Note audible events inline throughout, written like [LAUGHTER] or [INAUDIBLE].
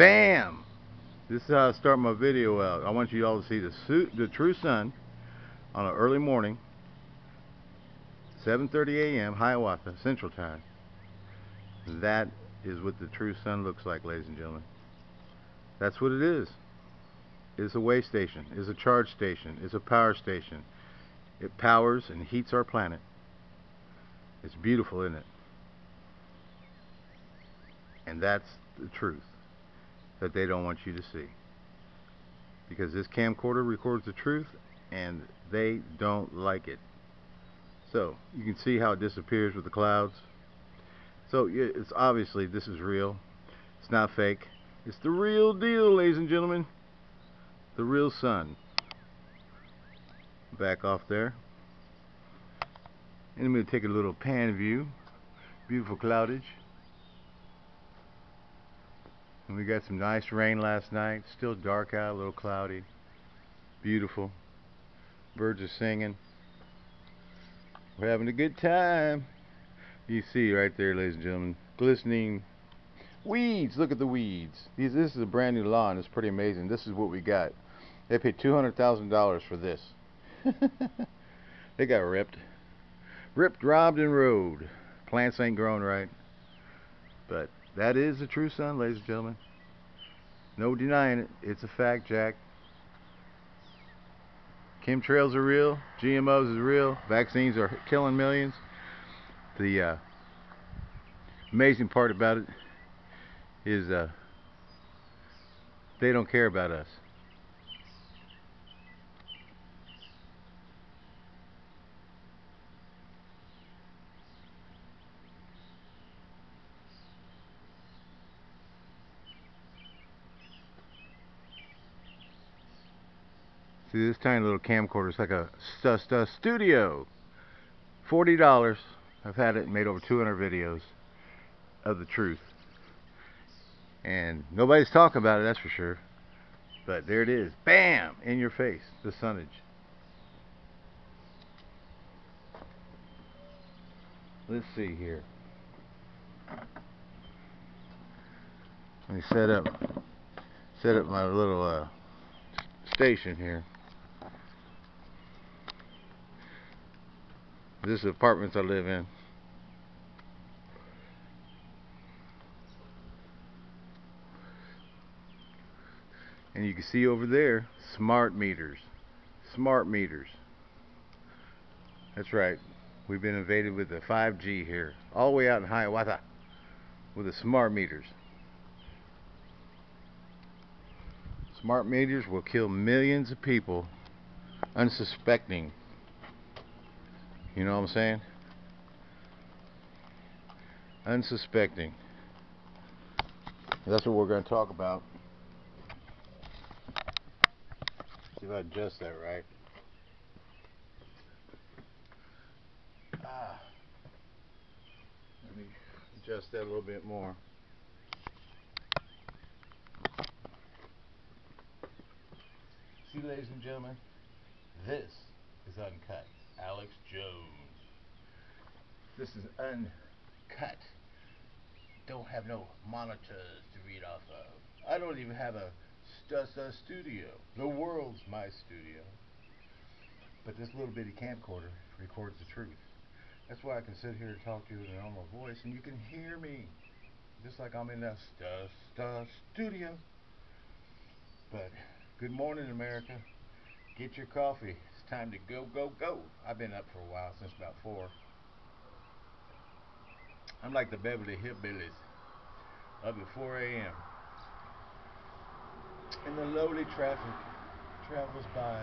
Bam! This is how I start my video out. I want you all to see the, the true sun on an early morning, 7.30 a.m. Hiawatha Central Time. That is what the true sun looks like, ladies and gentlemen. That's what it is. It's a way station. It's a charge station. It's a power station. It powers and heats our planet. It's beautiful, isn't it? And that's the truth that they don't want you to see. Because this camcorder records the truth and they don't like it. So, you can see how it disappears with the clouds. So, it's obviously this is real. It's not fake. It's the real deal, ladies and gentlemen. The real sun. Back off there. And I'm going to take a little pan view. Beautiful cloudage. And we got some nice rain last night. Still dark out, a little cloudy. Beautiful. Birds are singing. We're having a good time. You see right there, ladies and gentlemen, glistening weeds. Look at the weeds. These, this is a brand new lawn. It's pretty amazing. This is what we got. They paid $200,000 for this. [LAUGHS] they got ripped. Ripped, robbed, and rode. Plants ain't growing right. But that is the true sun, ladies and gentlemen. No denying it. It's a fact, Jack. Chemtrails are real. GMOs is real. Vaccines are killing millions. The uh, amazing part about it is uh, they don't care about us. See this tiny little camcorder is like a Studio. $40. I've had it made over 200 videos of the truth. And nobody's talking about it, that's for sure. But there it is. Bam! In your face. The sunnage. Let's see here. Let me set up set up my little uh, station here. This is the apartments I live in. And you can see over there, smart meters. Smart meters. That's right. We've been invaded with the 5G here. All the way out in Hiawatha with the smart meters. Smart meters will kill millions of people unsuspecting you know what I'm saying? Unsuspecting. That's what we're going to talk about. See if I adjust that right. Ah. Let me adjust that a little bit more. See, ladies and gentlemen, this is uncut. Alex Jones. This is uncut. Don't have no monitors to read off of. I don't even have a Stussa studio. The world's my studio. But this little bitty camcorder records the truth. That's why I can sit here and talk to you in a normal voice and you can hear me. Just like I'm in that Stussa studio. But good morning, America. Get your coffee time to go, go, go. I've been up for a while, since about 4. I'm like the Beverly Hillbillies, up at 4 a.m. And the lowly traffic travels by.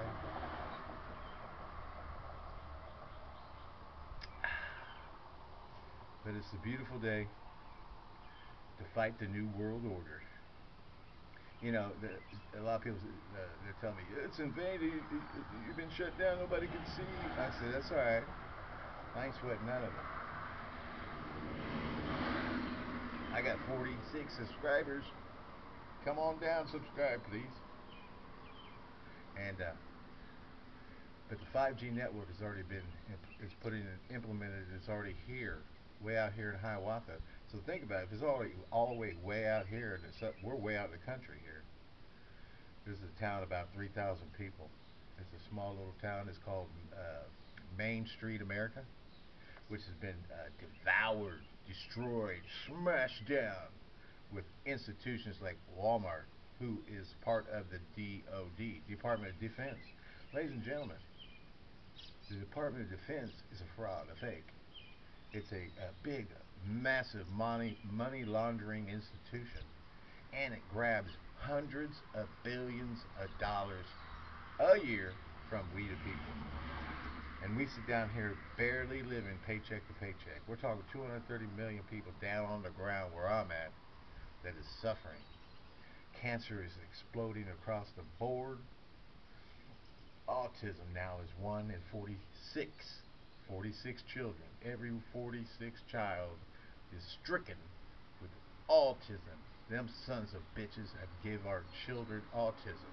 [SIGHS] But it's a beautiful day to fight the New World Order you know, the, a lot of people uh, they tell me it's invaded. You, have been shut down. Nobody can see. I said that's all right. I ain't sweating none of it. I got 46 subscribers. Come on down, subscribe, please. And uh, but the 5G network has already been is put in implemented. It's already here. way out here in Hiawatha. So think about it. If it's all, all the way way out here, and we're way out in the country here. This is a town about 3,000 people. It's a small little town. It's called uh, Main Street, America, which has been uh, devoured, destroyed, smashed down with institutions like Walmart, who is part of the DOD, Department of Defense. Ladies and gentlemen, the Department of Defense is a fraud, a fake. It's a, a big, massive money money laundering institution, and it grabs hundreds of billions of dollars a year from we the people. And we sit down here barely living paycheck to paycheck. We're talking 230 million people down on the ground where I'm at that is suffering. Cancer is exploding across the board. Autism now is 1 in 46. 46 children. Every 46 child is stricken with autism. Them sons of bitches have give our children autism.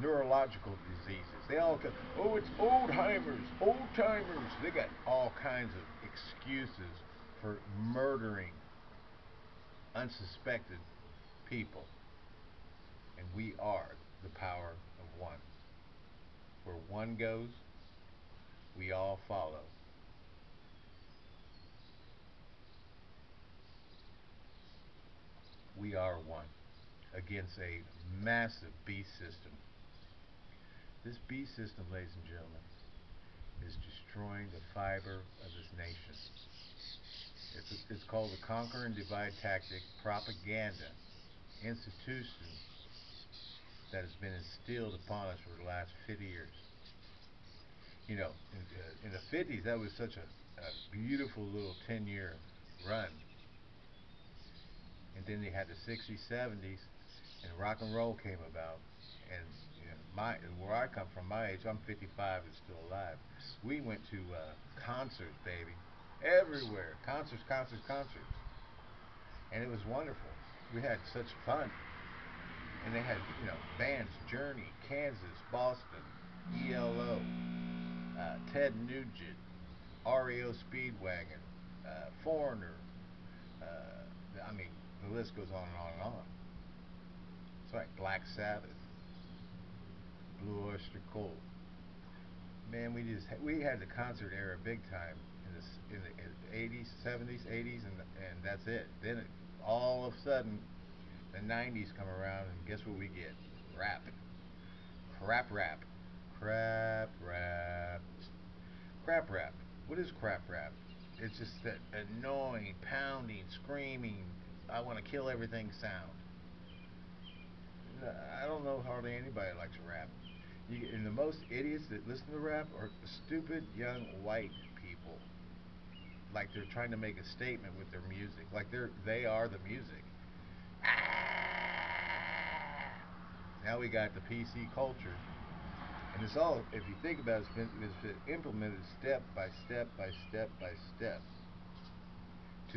Neurological diseases. They all go, oh, it's old-timers, old-timers. They got all kinds of excuses for murdering unsuspected people. And we are the power of one. Where one goes, we all follow. We are one against a massive beast system. This beast system, ladies and gentlemen, is destroying the fiber of this nation. It's, a, it's called the conquer and divide tactic propaganda institution that has been instilled upon us for the last 50 years. You know, in, uh, the 50s, that was such a, a beautiful little 10 year run. And then they had the 60s, 70s, and rock and roll came about. And you know, my where I come from, my age, I'm 55 and still alive. We went to uh, concerts, baby, everywhere. Concerts, concerts, concerts. And it was wonderful. We had such fun. And they had, you know, bands, Journey, Kansas, Boston, ELO, uh, Ted Nugent, REO Speedwagon, uh, Foreigner. Uh, I mean, the list goes on and on and on. It's like Black Sabbath, Blue Oyster Cult. Man, we just we had the concert era big time in the in the 80s, 70s, 80s, and and that's it. Then it, all of a sudden, the 90s come around, and guess what we get? Rap, crap rap, crap rap, crap rap. What is crap rap? It's just that annoying, pounding, screaming, I want to kill everything sound. I don't know hardly anybody likes rap. You, and the most idiots that listen to rap are stupid young white people like they're trying to make a statement with their music. Like they're they are the music. Ah! Now we got the PC culture. And it's all, if you think about it, it's been, it's been implemented step by step by step by step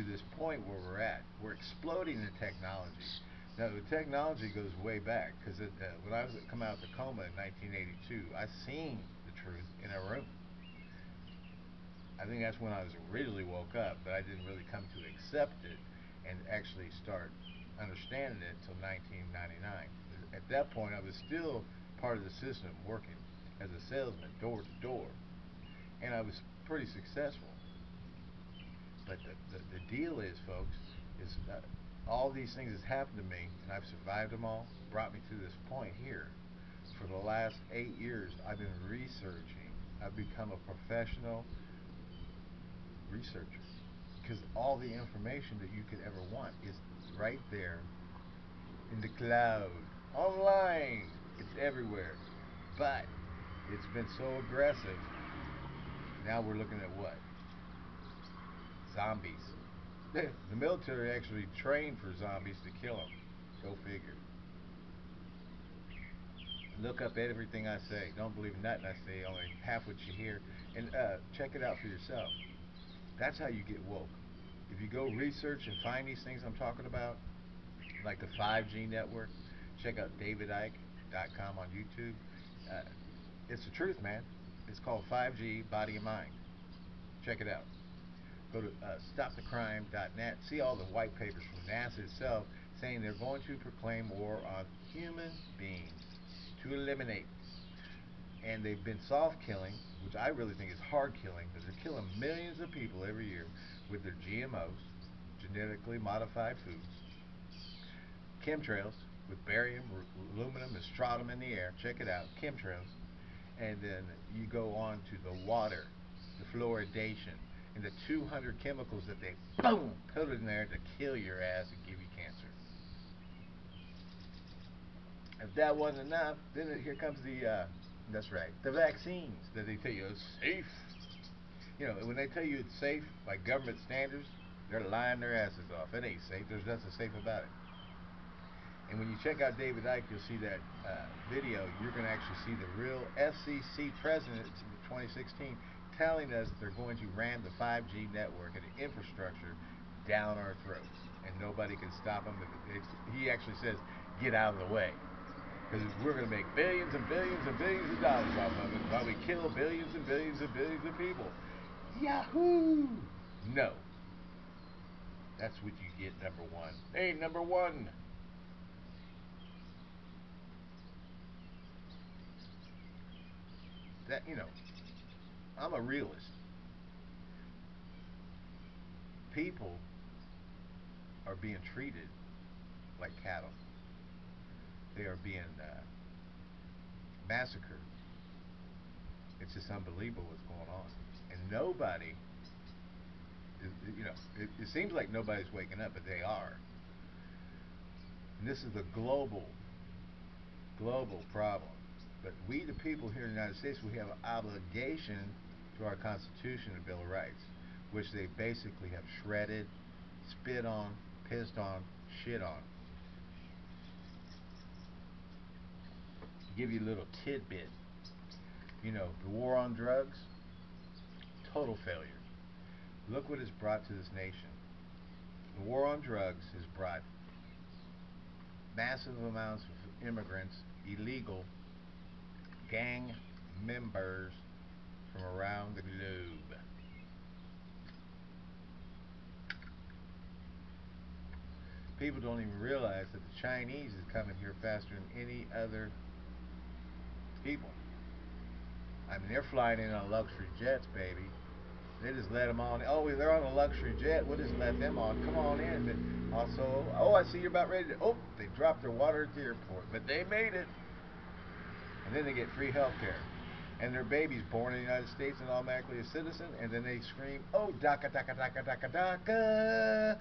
to this point where we're at. We're exploding in technology. Now, the technology goes way back because uh, when I was come out of the coma in 1982, I seen the truth in a room. I think that's when I was originally woke up, but I didn't really come to accept it and actually start understanding it until 1999. At that point, I was still part of the system, working as a salesman, door to door, and I was pretty successful. But the, the, the deal is, folks, is uh, all these things has happened to me, and I've survived them all, brought me to this point here. For the last eight years, I've been researching. I've become a professional researcher because all the information that you could ever want is right there in the cloud, online. It's everywhere. But it's been so aggressive. Now we're looking at what? Zombies. the military actually trained for zombies to kill them. Go figure. Look up everything I say. Don't believe nothing I say, only half what you hear. And uh, check it out for yourself. That's how you get woke. If you go research and find these things I'm talking about, like the 5G network, check out davidicke.com on YouTube. Uh, it's the truth, man. It's called 5G Body and Mind. Check it out. Go to uh, stopthecrime.net. See all the white papers from NASA itself saying they're going to proclaim war on human beings to eliminate. And they've been soft killing, which I really think is hard killing, because they're killing millions of people every year with their GMOs, genetically modified foods, chemtrails with barium, aluminum, and strontium in the air. Check it out, chemtrails. And then you go on to the water, the fluoridation, and the 200 chemicals that they boom put in there to kill your ass and give you cancer. If that wasn't enough, then here comes the, uh, that's right, the vaccines that they tell you are safe. You know, when they tell you it's safe by government standards, they're lying their asses off. It ain't safe. There's nothing safe about it. And when you check out David Icke, you'll see that uh, video. You're going to actually see the real FCC president in 2016 telling us they're going to ram the 5G network and the infrastructure down our throats, and nobody can stop them. He actually says, "Get out of the way." Because we're going to make billions and billions and billions of dollars off of it while we kill billions and billions and billions of people. Yahoo! No. That's what you get, number one. Hey, number one. That, you know, I'm a realist. People are being treated like cattle. They are being uh, massacred. It's just unbelievable what's going on. And nobody, is, you know, it, it seems like nobody's waking up, but they are. And this is a global, global problem. But we, the people here in the United States, we have an obligation to our Constitution and Bill of Rights, which they basically have shredded, spit on, pissed on, shit on. Give you a little tidbit, you know, the war on drugs, total failure. Look what it's brought to this nation. The war on drugs has brought massive amounts of immigrants, illegal gang members from around the globe. People don't even realize that the Chinese is coming here faster than any other people. I mean, they're flying in on luxury jets, baby. They just let them on. Oh, they're on a luxury jet. We'll just let them on. Come on in. But also, oh, I see you're about ready to. Oh, they dropped their water at the airport, but they made it. And then they get free health care and their baby's born in the United States and automatically a citizen, and then they scream, "Oh, DACA, DACA, DACA, DACA, DACA,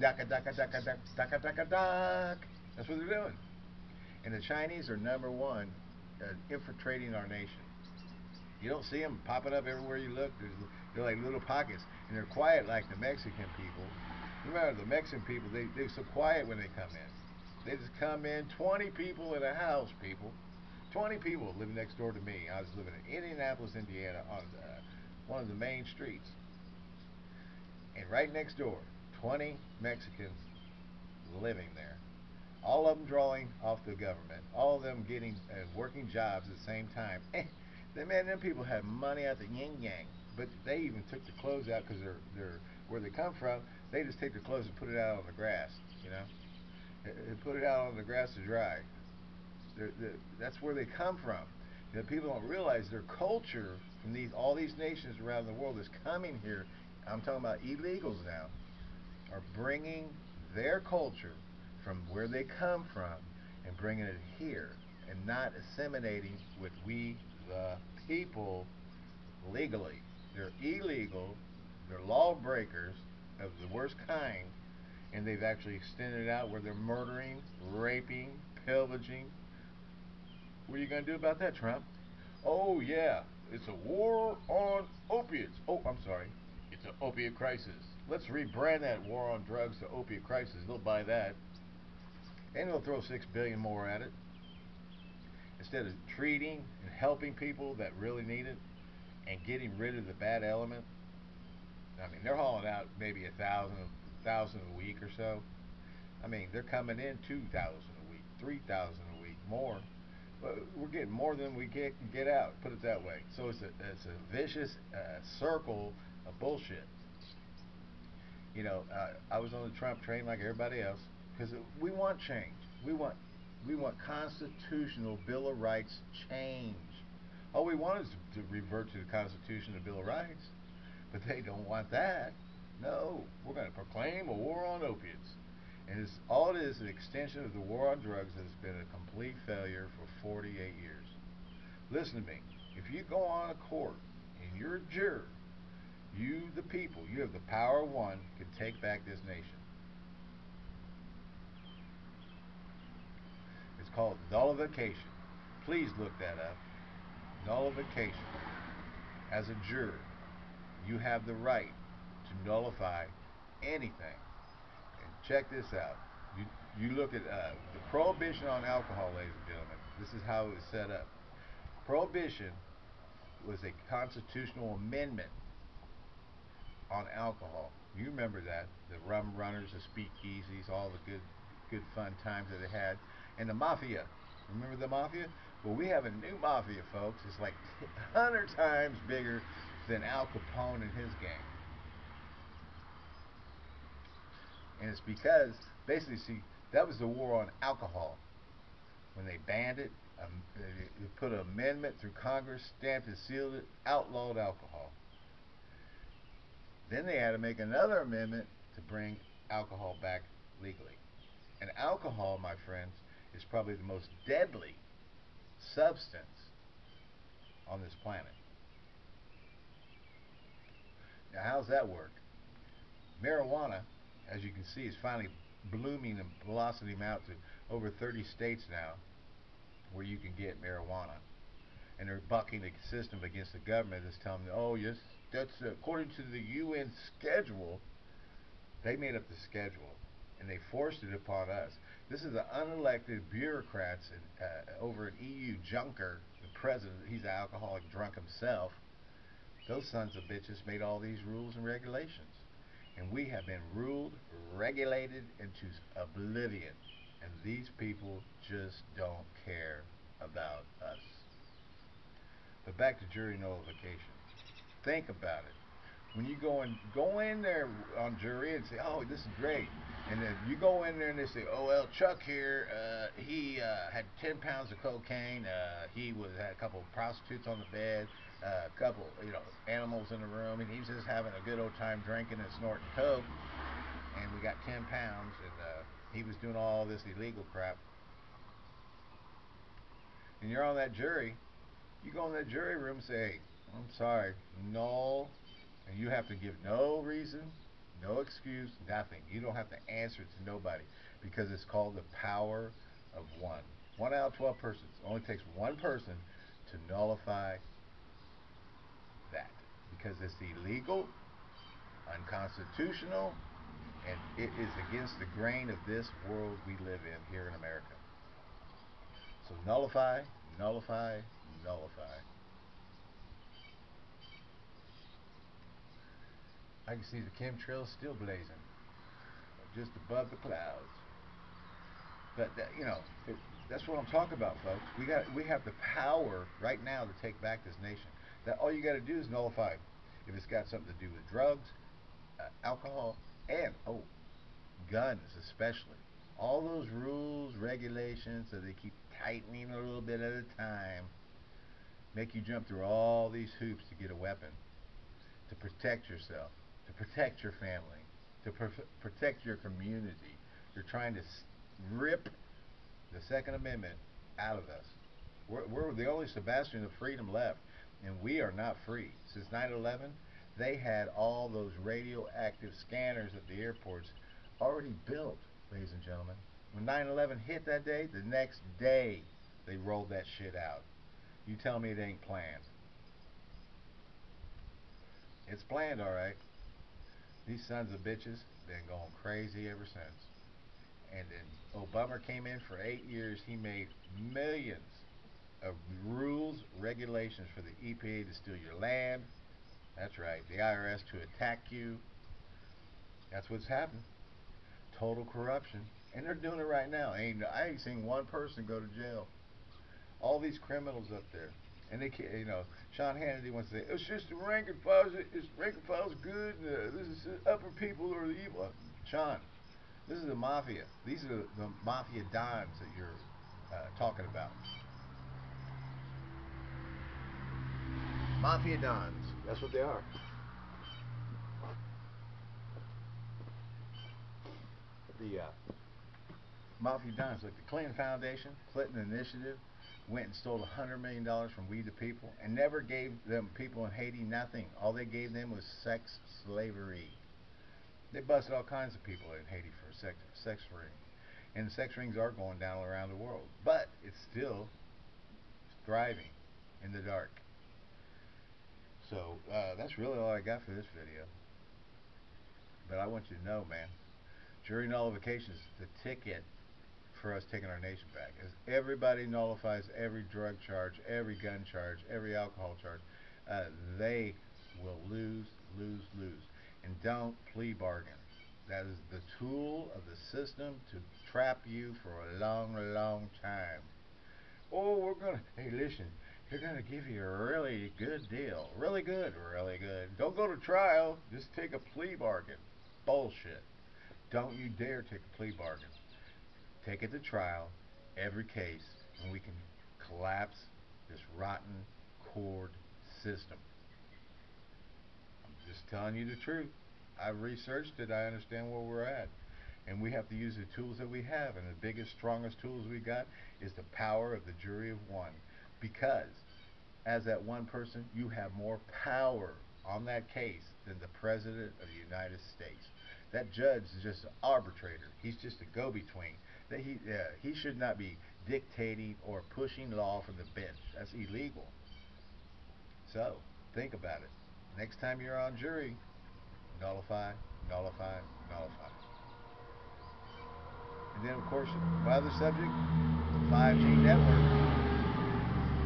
DACA, DACA, DACA, DACA, DACA, DACA." That's what they're doing. And the Chinese are number one uh, infiltrating our nation. You don't see them popping up everywhere you look. There's, they're like little pockets, and they're quiet like the Mexican people. Remember, the Mexican people, they, they're so quiet when they come in. They just come in, 20 people in a house, people. 20 people living next door to me. I was living in Indianapolis, Indiana, on uh, one of the main streets. And right next door, 20 Mexicans living there. All of them drawing off the government. All of them getting uh, working jobs at the same time. [LAUGHS] They, man, them people have money out the yin yang. But they even took the clothes out because they're, they're where they come from. They just take their clothes and put it out on the grass, you know. They put it out on the grass to dry. They're, they're, that's where they come from. You know, people don't realize their culture from these all these nations around the world is coming here. I'm talking about illegals now, are bringing their culture from where they come from and bringing it here and not assimilating with we the people legally. They're illegal. They're lawbreakers of the worst kind, and they've actually extended it out where they're murdering, raping, pillaging, what are you going to do about that, Trump? Oh, yeah, it's a war on opiates. Oh, I'm sorry. It's an opiate crisis. Let's rebrand that war on drugs to opiate crisis. They'll buy that. And they'll throw six billion more at it. Instead of treating and helping people that really need it and getting rid of the bad element. I mean, they're hauling out maybe a thousand, thousand a week or so. I mean, they're coming in two thousand a week, three thousand a week, more we're getting more than we get get out. Put it that way. So it's a it's a vicious uh, circle of bullshit. You know, uh, I was on the Trump train like everybody else because we want change. We want we want constitutional Bill of Rights change. All we want is to, to revert to the Constitution and Bill of Rights, but they don't want that. No, we're going to proclaim a war on opiates. And it's, all it is an extension of the war on drugs that has been a complete failure for 48 years. Listen to me. If you go on a court and you're a juror, you, the people, you have the power of one, can take back this nation. It's called nullification. Please look that up. Nullification. As a juror, you have the right to nullify anything. Check this out. You, you look at uh, the prohibition on alcohol, ladies and gentlemen. This is how it was set up. Prohibition was a constitutional amendment on alcohol. You remember that the rum runners, the speakeasies, all the good, good fun times that they had, and the mafia. Remember the mafia? Well, we have a new mafia, folks. It's like [LAUGHS] hundred times bigger than Al Capone and his gang. And it's because, basically, see, that was the war on alcohol. When they banned it, um, they put an amendment through Congress, stamped it, sealed it, outlawed alcohol. Then they had to make another amendment to bring alcohol back legally. And alcohol, my friends, is probably the most deadly substance on this planet. Now, how's that work? Marijuana, as you can see, is finally blooming and blossoming out to over 30 states now where you can get marijuana. And they're bucking the system against the government that's telling them, oh, yes, that's according to the UN schedule. They made up the schedule and they forced it upon us. This is the unelected bureaucrats in, uh, over at EU Juncker, the president. He's an alcoholic drunk himself. Those sons of bitches made all these rules and regulations. And we have been ruled, regulated into oblivion. And these people just don't care about us. But back to jury nullification. Think about it. When you go in, go in there on jury and say, "Oh, this is great," and then you go in there and they say, "Oh well, Chuck here, uh, he uh, had 10 pounds of cocaine. Uh, he was had a couple of prostitutes on the bed, a couple, you know, animals in the room, and he was just having a good old time drinking and snorting coke. And we got 10 pounds, and uh, he was doing all this illegal crap. And you're on that jury. You go in that jury room and say, I'm sorry, no, and you have to give no reason, no excuse, nothing. You don't have to answer to nobody because it's called the power of one. One out of 12 persons. It only takes one person to nullify because it's illegal, unconstitutional, and it is against the grain of this world we live in here in America. So nullify, nullify, nullify. I can see the chemtrails still blazing, just above the clouds. But that, you know, it, that's what I'm talking about, folks. We got, we have the power right now to take back this nation. That all you got to do is nullify. If it's got something to do with drugs, uh, alcohol, and oh, guns especially. All those rules, regulations that they keep tightening a little bit at a time, make you jump through all these hoops to get a weapon, to protect yourself to protect your family, to protect your community. You're trying to rip the Second Amendment out of us. We're, we're the only Sebastian of freedom left, and we are not free. Since 9/11, they had all those radioactive scanners at the airports already built, ladies and gentlemen. When 9/11 hit that day, the next day they rolled that shit out. You tell me it ain't planned. It's planned, all right. These sons of bitches been going crazy ever since. And then Obama came in for eight years. He made millions of rules, regulations for the EPA to steal your land. That's right, the IRS to attack you. That's what's happened. Total corruption. And they're doing it right now. Ain't I ain't seen one person go to jail. All these criminals up there. And they can't, you know, Sean Hannity wants to say, it's just the rank and files, it's rank and files good, and uh, this is the upper people or the evil. Sean, this is the mafia. These are the mafia dimes that you're uh, talking about. Mafia dons. That's what they are. The uh, Mafia dons, like the Clinton Foundation, Clinton Initiative, went and stole $100 million from We the People and never gave them people in Haiti nothing. All they gave them was sex slavery. They busted all kinds of people in Haiti for sex, sex ring. And sex rings are going down around the world. But it's still thriving in the dark. So uh, that's really all I got for this video. But I want you to know, man, jury nullification is the ticket for us taking our nation back. As everybody nullifies every drug charge, every gun charge, every alcohol charge, uh, they will lose, lose, lose. And don't plea bargain. That is the tool of the system to trap you for a long, long time. Oh, we're going to, hey, listen, they're going to give you a really good deal. Really good, really good. Don't go to trial. Just take a plea bargain. Bullshit. Don't you dare take a plea bargain. Take it to trial, every case, and we can collapse this rotten court system. I'm just telling you the truth. I've researched it. I understand where we're at. And we have to use the tools that we have. And the biggest, strongest tools we got is the power of the jury of one. Because as that one person, you have more power on that case than the President of the United States. That judge is just an arbitrator. He's just a go-between. That he uh, he should not be dictating or pushing law from the bench. That's illegal. So think about it. Next time you're on jury, nullify, nullify, nullify. And then, of course, my other subject, the 5G network.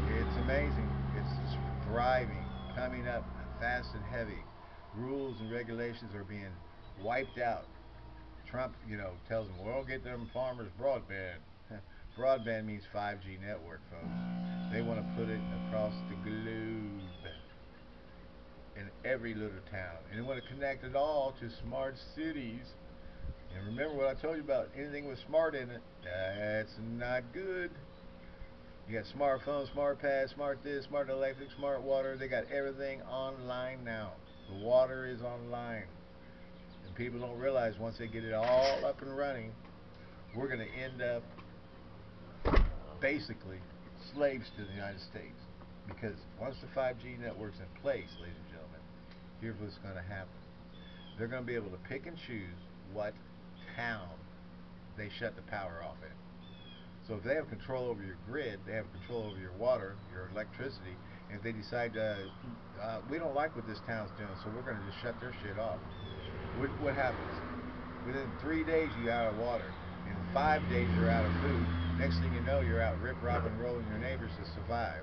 It's amazing. It's thriving, coming up fast and heavy. Rules and regulations are being wiped out. Trump, you know, tells them, we'll get them farmers broadband. [LAUGHS] broadband means 5G network, folks. They want to put it across the globe in every little town. And they want to connect it all to smart cities. And remember what I told you about anything with smart in it, that's not good. You got smartphones, smart pads, smart this, smart electric, smart water. They got everything online now. The water is online And people don't realize once they get it all up and running, we're going to end up basically slaves to the United States. Because once the 5G network's in place, ladies and gentlemen, here's what's going to happen. They're going to be able to pick and choose what town they shut the power off in. So if they have control over your grid, they have control over your water, your electricity, and if they decide, uh, uh, we don't like what this town's doing, so we're going to just shut their shit off what, what happens? Within three days, you're out of water. In five days, you're out of food. Next thing you know, you're out rip, robbing, rolling your neighbors to survive.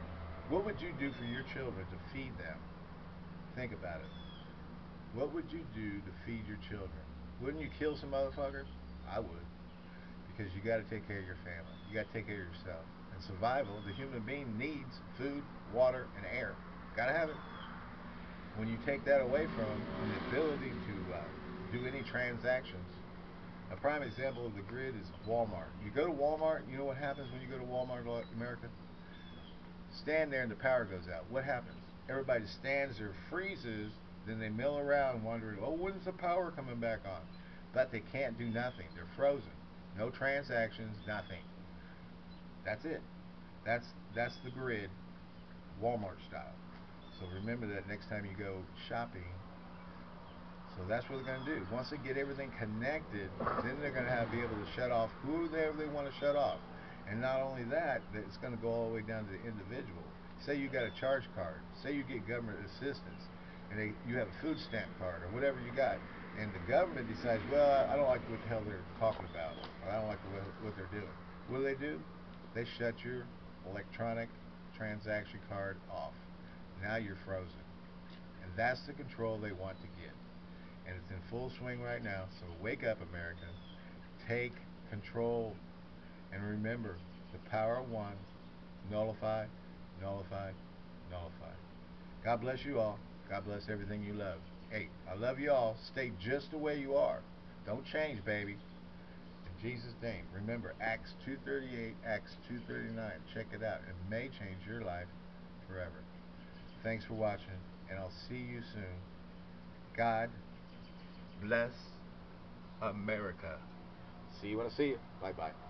What would you do for your children to feed them? Think about it. What would you do to feed your children? Wouldn't you kill some motherfuckers? I would. Because you got to take care of your family. You got to take care of yourself. And survival, the human being needs food, water, and air. Got to have it. When you take that away from the ability to uh, do any transactions. A prime example of the grid is Walmart. You go to Walmart, you know what happens when you go to Walmart America? Stand there and the power goes out. What happens? Everybody stands there, freezes, then they mill around wondering, oh, when's the power coming back on? But they can't do nothing. They're frozen. No transactions, nothing. That's it. That's that's the grid, Walmart style. So remember that next time you go shopping so that's what they're going to do. Once they get everything connected, then they're going to have be able to shut off whoever they want to shut off. And not only that, it's going to go all the way down to the individual. Say you got a charge card. Say you get government assistance, and they, you have a food stamp card or whatever you got, and the government decides, well, I don't like what the hell they're talking about, or I don't like what, what they're doing. What do they do? They shut your electronic transaction card off. Now you're frozen. And that's the control they want to get and it's in full swing right now. So wake up, America. Take control. And remember, the power of one, nullify, nullify, nullified. God bless you all. God bless everything you love. Hey, I love you all. Stay just the way you are. Don't change, baby. In Jesus' name. Remember, Acts 2.38, Acts 2.39. Check it out. It may change your life forever. Thanks for watching, and I'll see you soon. God bless America. See you when I see you. Bye-bye.